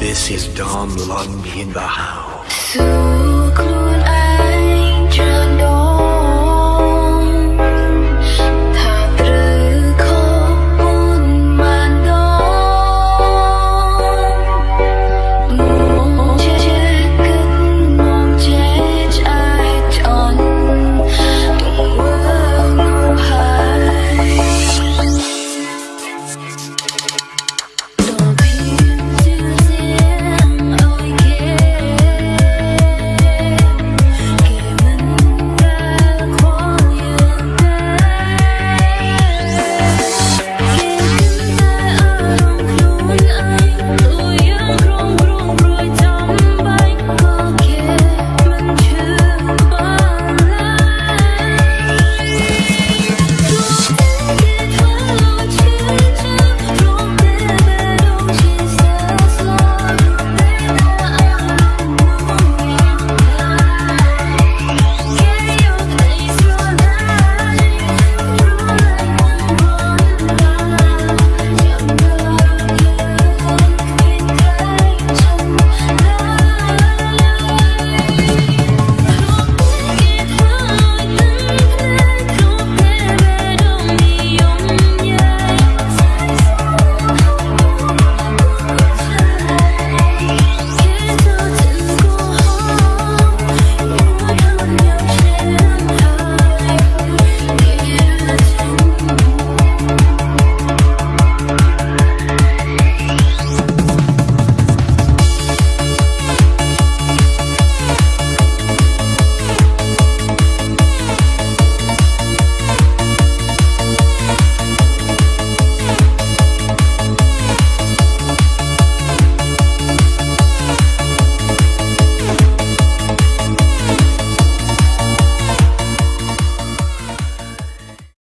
This is Dom Lundy in the house.